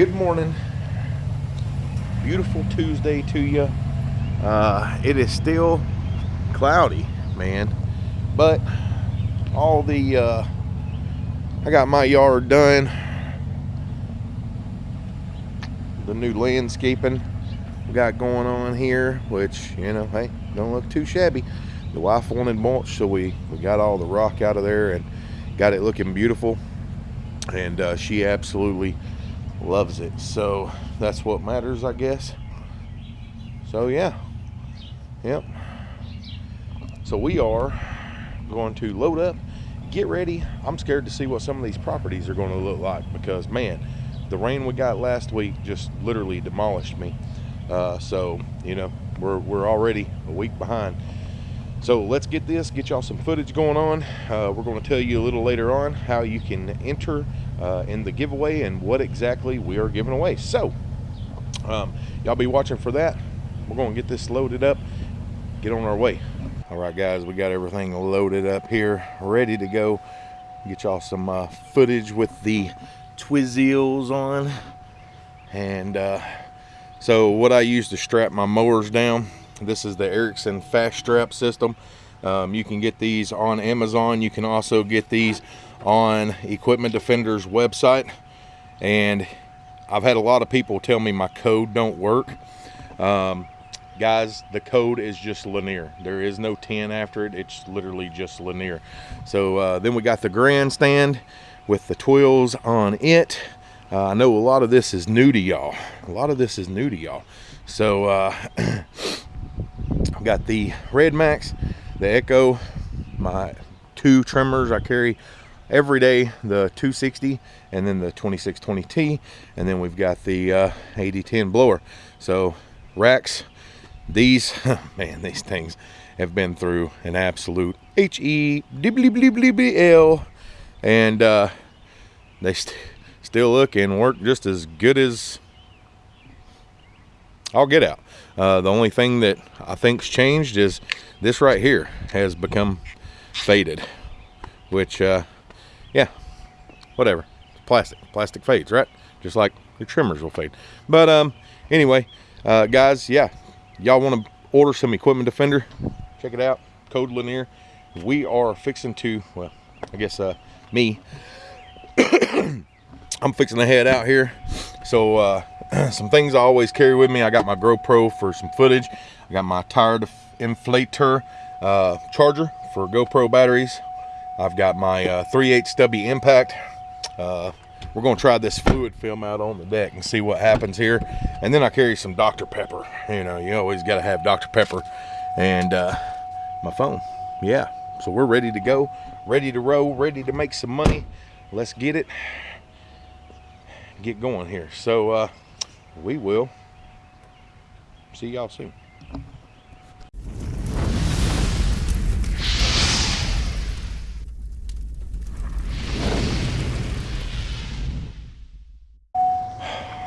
good morning. Beautiful tuesday to you uh, it is still cloudy man but all the uh, i got my yard done. The new landscaping we got going on here which you know hey don't look too shabby. The wife wanted mulch so we we got all the rock out of there and got it looking beautiful. And uh, she absolutely loves it. So that's what matters i guess. So yeah. Yep. So we are going to load up get ready. I'm scared to see what some of these properties are going to look like because man the rain we got last week just literally demolished me. Uh, so you know we're, we're already a week behind. So let's get this, get y'all some footage going on. Uh, we're going to tell you a little later on how you can enter uh, in the giveaway and what exactly we are giving away. So um, y'all be watching for that. We're going to get this loaded up, get on our way. All right, guys, we got everything loaded up here, ready to go. Get y'all some uh, footage with the Twizzles on. And uh, so what I use to strap my mowers down this is the Ericsson Fast Strap system. Um, you can get these on Amazon. You can also get these on Equipment Defender's website. And I've had a lot of people tell me my code don't work. Um, guys, the code is just linear. There is no 10 after it. It's literally just linear. So uh, then we got the grandstand with the Tweels on it. Uh, I know a lot of this is new to y'all. A lot of this is new to y'all. So uh, I've got the RedMax, the Echo, my two trimmers I carry every day, the 260 and then the 2620T, and then we've got the uh, 8010 blower. So racks, these, man, these things have been through an absolute H-E-D-B-L, and uh, they st still look and work just as good as I'll get out. Uh, the only thing that I think's changed is this right here has become faded, which, uh, yeah, whatever. It's Plastic, plastic fades, right? Just like your trimmers will fade. But um, anyway, uh, guys, yeah, y'all want to order some Equipment Defender? Check it out, Code Linear. We are fixing to, well, I guess uh, me, I'm fixing to head out here. So uh, some things I always carry with me. I got my GoPro for some footage. I got my tire inflator uh, charger for GoPro batteries. I've got my uh, 3 8 stubby impact. Uh, we're going to try this fluid film out on the deck and see what happens here. And then I carry some Dr. Pepper. You know, you always got to have Dr. Pepper and uh, my phone. Yeah, so we're ready to go, ready to roll, ready to make some money. Let's get it, get going here. So, uh, we will see y'all soon.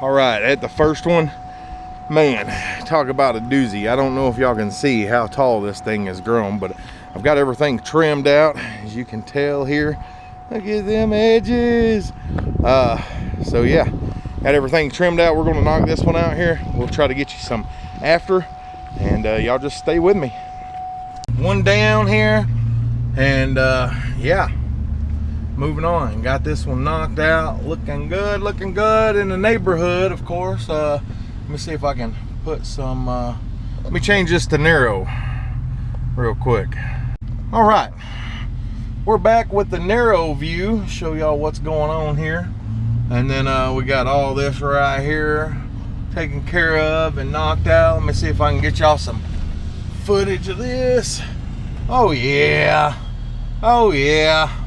All right, at the first one, man, talk about a doozy. I don't know if y'all can see how tall this thing has grown, but I've got everything trimmed out, as you can tell here. Look at them edges. Uh, so yeah, got everything trimmed out we're going to knock this one out here we'll try to get you some after and uh, y'all just stay with me one down here and uh, yeah moving on got this one knocked out looking good looking good in the neighborhood of course uh, let me see if I can put some uh, let me change this to narrow real quick all right we're back with the narrow view show y'all what's going on here and then uh, we got all this right here taken care of and knocked out. Let me see if I can get y'all some footage of this. Oh yeah. Oh yeah.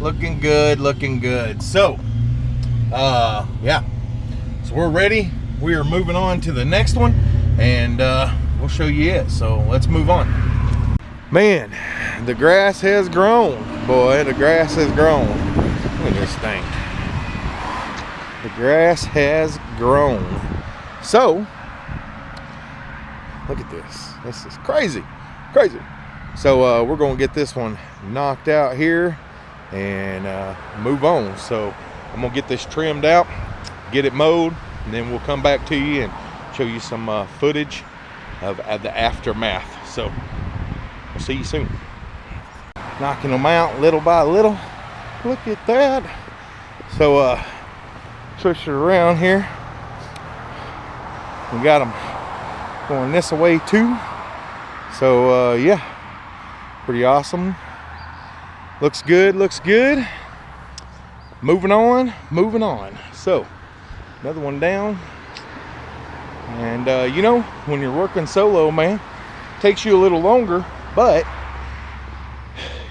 Looking good, looking good. So, uh, yeah. So we're ready. We are moving on to the next one and uh, we'll show you it. So let's move on. Man, the grass has grown. Boy, the grass has grown. Look at this thing. The grass has grown. So, look at this. This is crazy, crazy. So uh, we're gonna get this one knocked out here and uh, move on. So I'm gonna get this trimmed out, get it mowed, and then we'll come back to you and show you some uh, footage of, of the aftermath. So we'll see you soon. Knocking them out little by little. Look at that. So uh, it around here. We got them going this way too. So uh, yeah, pretty awesome. Looks good, looks good. Moving on, moving on. So another one down. And uh, you know, when you're working solo, man, takes you a little longer, but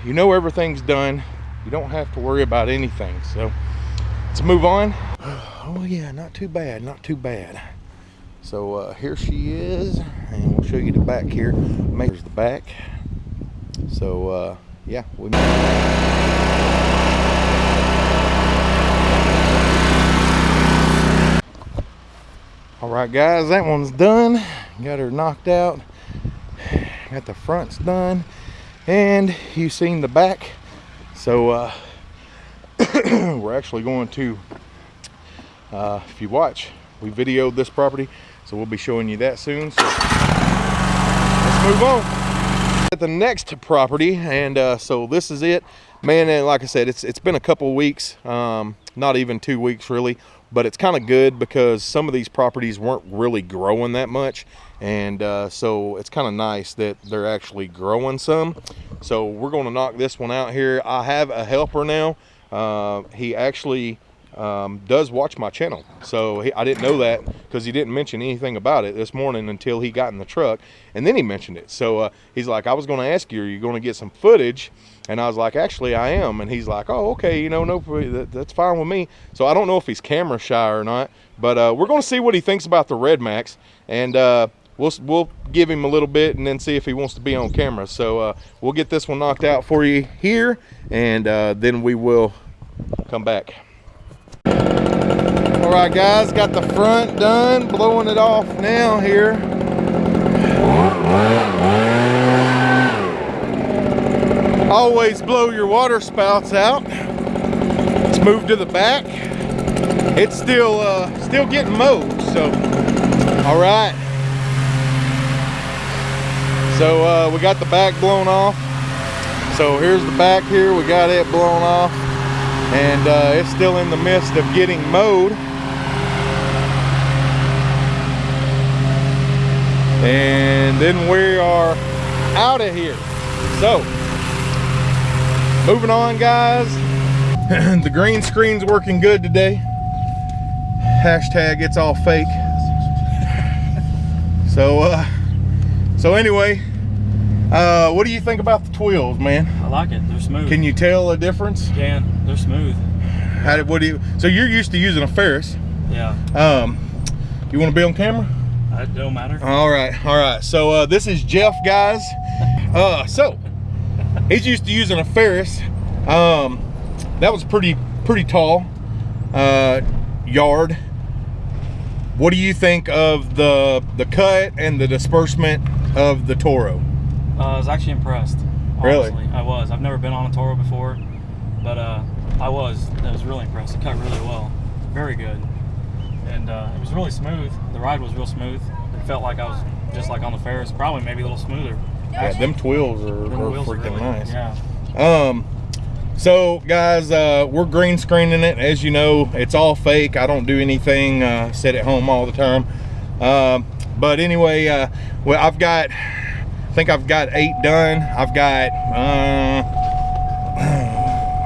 you know everything's done. You don't have to worry about anything. So let's move on. Oh yeah, not too bad, not too bad. So uh, here she is, and we'll show you the back here. Here's the back. So uh, yeah, we. All right, guys, that one's done. Got her knocked out. Got the fronts done, and you've seen the back. So uh, we're actually going to, uh, if you watch, we videoed this property so we'll be showing you that soon. So let's move on. At the next property, and uh, so this is it. Man, and like I said, it's it's been a couple weeks, um, not even two weeks really, but it's kind of good because some of these properties weren't really growing that much. And uh, so it's kind of nice that they're actually growing some. So we're going to knock this one out here. I have a helper now. Uh, he actually um, does watch my channel. So he, I didn't know that because he didn't mention anything about it this morning until he got in the truck. And then he mentioned it. So uh, he's like, I was going to ask you, are you going to get some footage? And I was like, actually, I am. And he's like, oh, okay, you know, no, that, that's fine with me. So I don't know if he's camera shy or not, but uh, we're going to see what he thinks about the RedMax. And uh, we'll, we'll give him a little bit and then see if he wants to be on camera. So uh, we'll get this one knocked out for you here. And uh, then we will come back. All right, guys, got the front done, blowing it off now here. Always blow your water spouts out. Let's move to the back. It's still uh, still getting mowed, so all right. So uh, we got the back blown off. So here's the back here. We got it blown off and uh, it's still in the midst of getting mowed. And then we are out of here. So, moving on guys. the green screen's working good today. Hashtag it's all fake. so, uh, so anyway, uh, what do you think about the Tweels, man? I like it. They're smooth. Can you tell a difference? Can. They're smooth. How did, what do you, so you're used to using a Ferris. Yeah. Um, you want to be on camera? It don't matter. All right, all right. So uh, this is Jeff, guys. Uh, so he's used to using a Ferris. Um, that was pretty, pretty tall uh, yard. What do you think of the the cut and the disbursement of the Toro? Uh, I was actually impressed. Really? Honestly. I was. I've never been on a Toro before, but uh, I was. I was really impressed. It cut really well. Very good. And uh, it was really smooth. The ride was real smooth. It felt like I was just like on the Ferris, probably maybe a little smoother. Yeah, them Tweels are, Them are wheels freaking really- nice. Yeah. Um, so guys, uh, we're green screening it. As you know, it's all fake. I don't do anything, uh, sit at home all the time. Um, but anyway, uh, well, I've got, think I've got eight done. I've got, uh,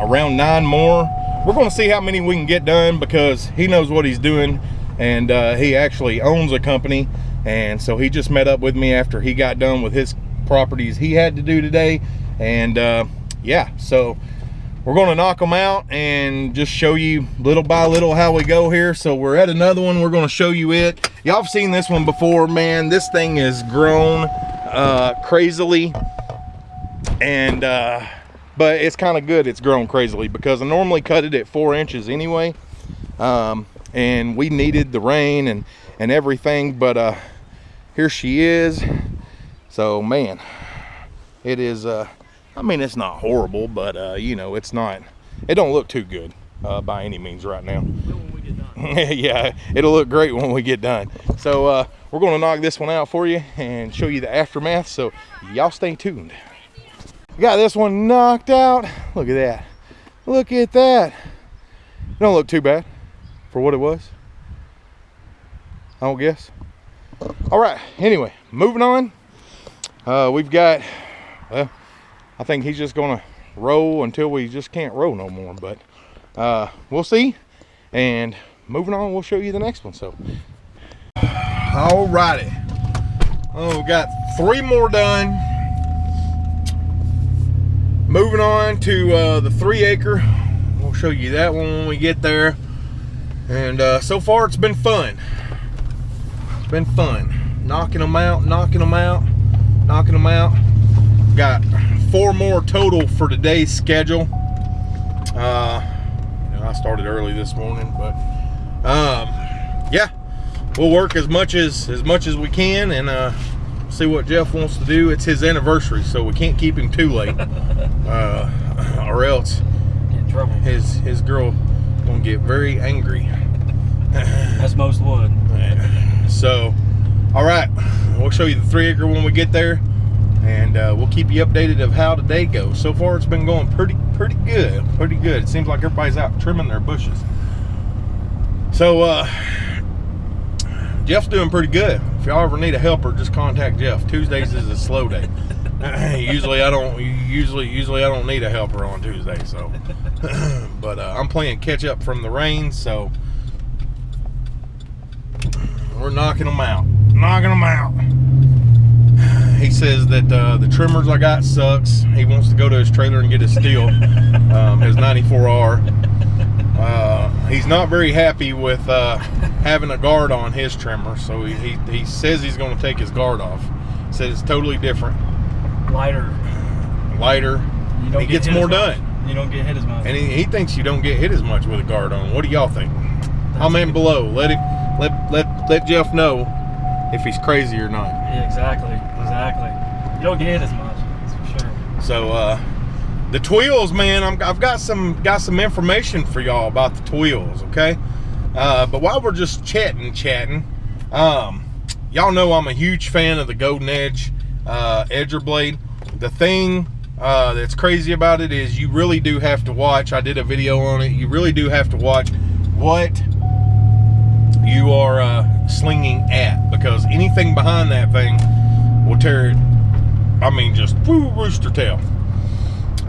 around nine more. We're gonna see how many we can get done because he knows what he's doing and, uh, he actually owns a company. And so he just met up with me after he got done with his properties he had to do today. And, uh, yeah, so we're going to knock them out and just show you little by little how we go here so we're at another one we're going to show you it y'all have seen this one before man this thing is grown uh crazily and uh but it's kind of good it's grown crazily because i normally cut it at four inches anyway um and we needed the rain and and everything but uh here she is so man it is uh I mean, it's not horrible, but uh, you know, it's not, it don't look too good. uh, by any means right now. When we get done. yeah, it'll look great when we get done. So we're gonna knock this one out for you and show you the aftermath. So y'all stay tuned. Got this one knocked out. Look at that. Look at that. Don't look too bad for what it was. I don't guess. All right. Anyway, moving on. Uh, we've got. Well, I think he's just gonna roll until we just can't roll no more. But uh, we'll see. And moving on, we'll show you the next one. So, all righty. Oh, got three more done. Moving on to uh, the three acre. We'll show you that one when we get there. And uh, so far, it's been fun. It's been fun. Knocking them out, knocking them out, knocking them out. Got four more total for today's schedule. Uh, you know, I started early this morning, but um, we'll work as much as as much as we can and uh, see what Jeff wants to do. It's his anniversary, so we can't keep him too late, uh, or else Get in trouble. his his girl gonna get very angry. As most would. So, all right, we'll show you the three acre when we get there, and uh, we'll keep you updated of how today goes. So far, it's been going pretty pretty good, pretty good. It seems like everybody's out trimming their bushes. So, uh, Jeff's doing pretty good. If y'all ever need a helper, just contact Jeff. Tuesdays is a slow day. usually I don't usually usually I don't need a helper on Tuesday, so but uh, I'm playing catch up from the rain, so we're knocking them out, knocking them out. He says that uh, the trimmers I got sucks. He wants to go to his trailer and get his steel, um, his 94R. Uh, he's not very happy with uh, having a guard on his trimmer, so he, he, he says he's going to take his guard off. Says it's totally different, Lighter. lighter, You don't He get gets more done. You don't get hit as much. and he, he thinks you don't get hit as much with a guard on. What do y'all think? Comment below. Let him let let let Jeff know if he's crazy or not. Yeah, exactly. Exactly. You don't get hit as much. That's for sure. So uh the Tweels, man, I'm, I've got some got some information for y'all about the Tweels, okay? Uh, but while we're just chatting, chatting, um, y'all know I'm a huge fan of the Golden Edge uh, edger blade. The thing uh, that's crazy about it is you really do have to watch. I did a video on it. You really do have to watch what you are uh, slinging at because anything behind that thing will tear it. I mean, just woo, rooster tail.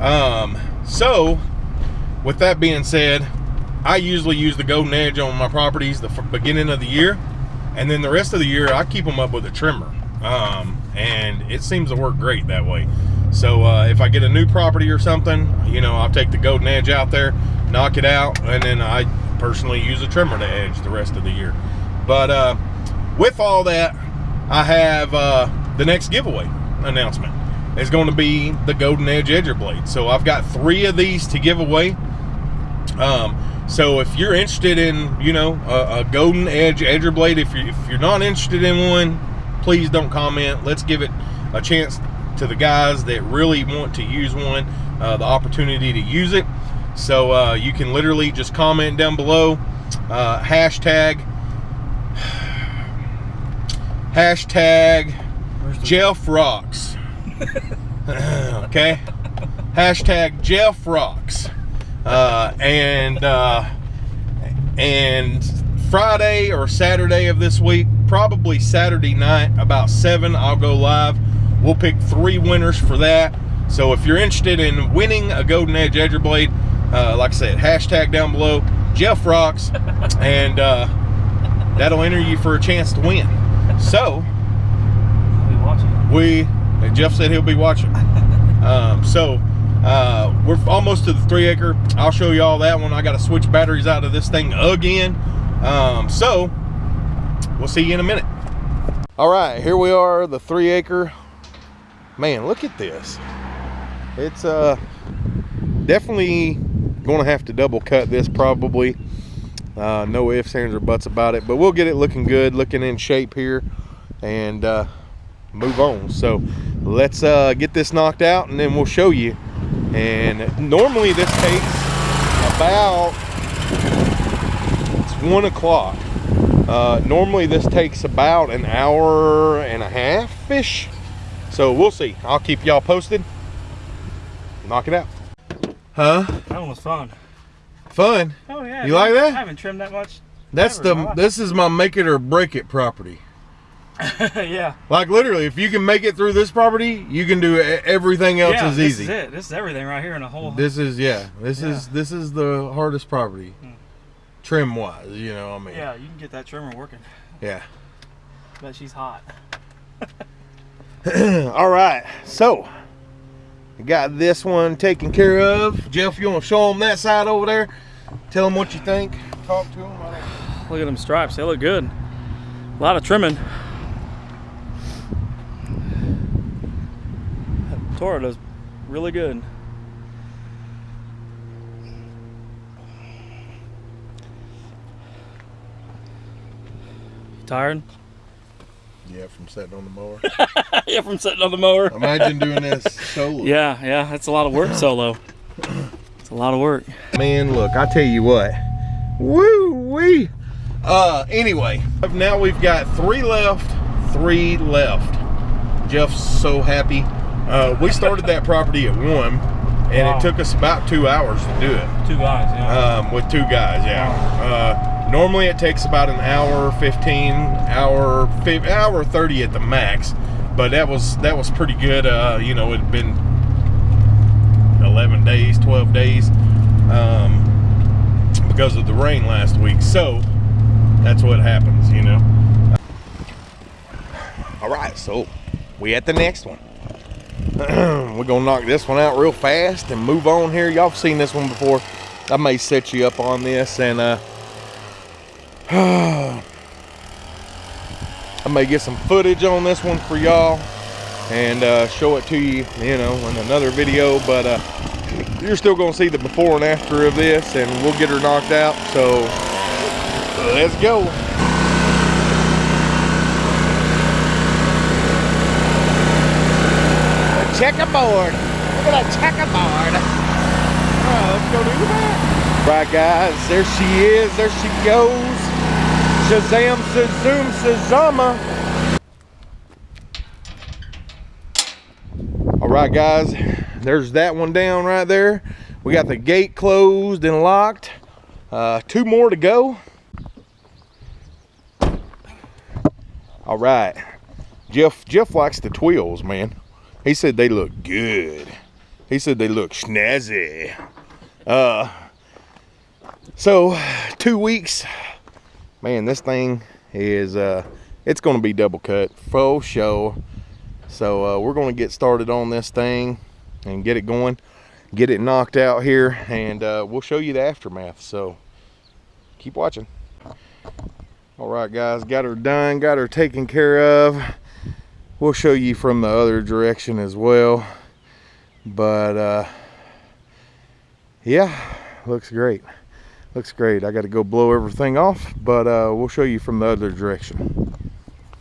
Um, so, with that being said, I usually use the golden edge on my properties the beginning of the year, and then the rest of the year I keep them up with a trimmer. Um, and it seems to work great that way. So uh, if I get a new property or something, you know, I'll take the golden edge out there, knock it out, and then I personally use a trimmer to edge the rest of the year. But uh, with all that, I have uh, the next giveaway announcement is going to be the Golden Edge Edger blade. So I've got three of these to give away. Um, so if you're interested in, you know, a, a Golden Edge Edger blade, if you if you're not interested in one, please don't comment. Let's give it a chance to the guys that really want to use one, uh, the opportunity to use it. So uh, you can literally just comment down below, uh, hashtag, hashtag Jeff rocks. okay. Hashtag Jeff rocks. Uh, and uh, and Friday or Saturday of this week, probably Saturday night, about seven, I'll go live. We'll pick three winners for that. So if you're interested in winning a Golden Edge Edger Blade, uh, like I said, hashtag down below, Jeff rocks, and uh, that'll enter you for a chance to win. So I'll be watching. we and Jeff said he'll be watching. Um, so uh, we're almost to the three acre. I'll show you all that one. I got to switch batteries out of this thing again. Um, so we'll see you in a minute. All right, here we are, the three acre. Man, look at this. It's uh definitely gonna have to double cut this probably. Uh, no ifs, ands, or buts about it, but we'll get it looking good, looking in shape here, and uh, move on. So let's uh, get this knocked out and then we'll show you. And normally this takes about it's one o'clock. Uh, normally this takes about an hour and a half ish. So we'll see. I'll keep y'all posted. Knock it out. Huh? That one was fun. Fun. Oh yeah. You like that? I haven't trimmed that much. That's the this is my make it or break it property. yeah. Like literally, if you can make it through this property, you can do everything else yeah, is this easy. is it. This is everything right here in a whole. This is yeah. This Yeah. is this is the hardest property, Hmm. trim wise. You know, what I mean, yeah, you can get that trimmer working. yeah. But she's hot. All right, so got this one taken care of. Jeff, you want to show them that side over there? Tell them what you think. Talk to them. Look at them stripes. They look good. A lot of trimming. Toro does really good. You tired? Yeah, from sitting on the mower. yeah, from sitting on the mower. Imagine doing this solo. Yeah, yeah, that's a lot of work solo. It's a lot of work. Man, look, I tell you what. Woo wee. Uh, anyway, now we've got three left, three left. Jeff's so happy. Uh, we started that property at one, and Wow. it took us about two hours to do it. Two guys, yeah. Um, with two guys, yeah. Uh, normally it takes about an hour, 15, hour, hour 30 at the max, but that was that was pretty good. Uh, you know, it'd been 11 days, 12 days um, because of the rain last week. So that's what happens, you know. All right, so we at the next one. We're gonna knock this one out real fast and move on here. Y'all seen this one before. I may set you up on this and uh I may get some footage on this one for y'all and uh, show it to you, you know, in another video. But uh, you're still gonna see the before and after of this, and we'll get her knocked out. So let's go. Checkerboard. Look at that checkerboard. All right, let's go do that. Right, guys, there she is. There she goes. Shazam, Shazoom, Shazama. All right, guys, there's that one down right there. We got the gate closed and locked. Uh, two more to go. All right, Jeff. Jeff likes the Tweels, man. He said they look good. He said they look snazzy. Uh, so two weeks, man. This thing is uh, it's gonna be double cut faux show. So uh, we're gonna get started on this thing and get it going, get it knocked out here, and uh, we'll show you the aftermath. So keep watching. All right, guys, got her done, got her taken care of we'll show you from the other direction as well. But uh yeah looks great. Looks great. I got to go blow everything off but uh we'll show you from the other direction.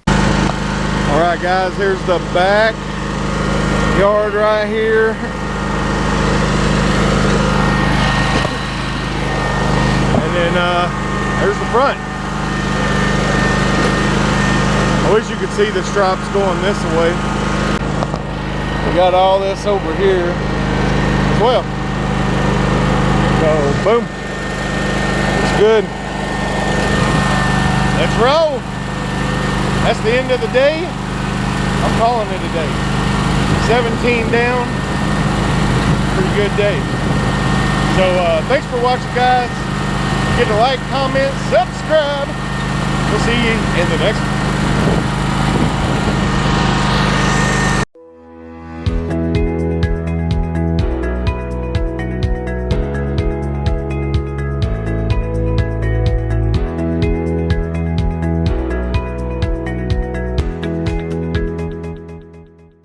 All right guys here's the back yard right here. And then uh there's the front I wish you could see the stripes going this way. We got all this over here as well. So boom. It's good. Let's roll. That's the end of the day. I'm calling it a day. 17 down. Pretty good day. So uh, thanks for watching guys. Get a like, comment, subscribe. We'll see you in the next one.